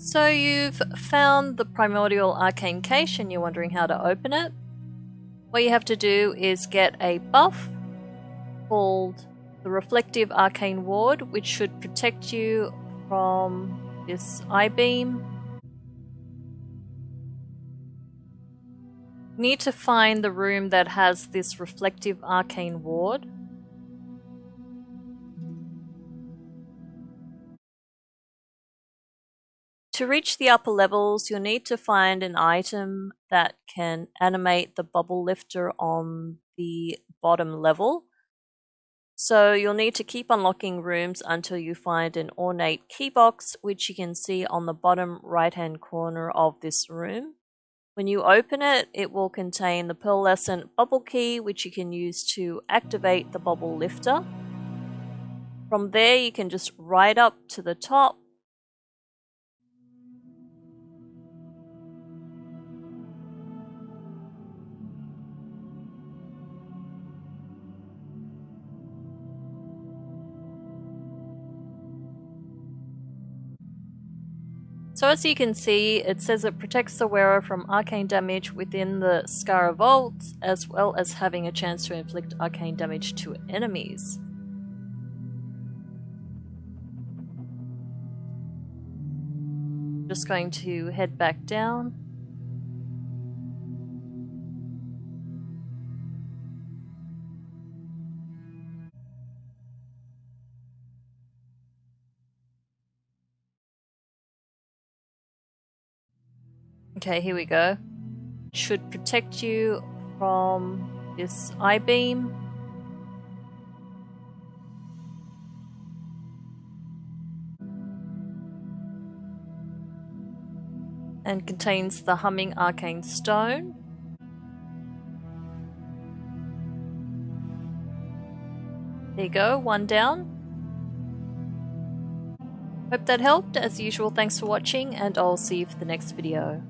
So you've found the primordial arcane cache and you're wondering how to open it. What you have to do is get a buff called the Reflective Arcane Ward, which should protect you from this eye beam. Need to find the room that has this Reflective Arcane Ward. To reach the upper levels, you'll need to find an item that can animate the bubble lifter on the bottom level. So you'll need to keep unlocking rooms until you find an ornate key box, which you can see on the bottom right hand corner of this room. When you open it, it will contain the pearlescent bubble key, which you can use to activate the bubble lifter. From there, you can just ride up to the top So as you can see, it says it protects the wearer from arcane damage within the Skara Vault, as well as having a chance to inflict arcane damage to enemies. Just going to head back down. Okay, here we go. Should protect you from this eye beam. And contains the humming arcane stone. There you go, one down. Hope that helped. As usual, thanks for watching, and I'll see you for the next video.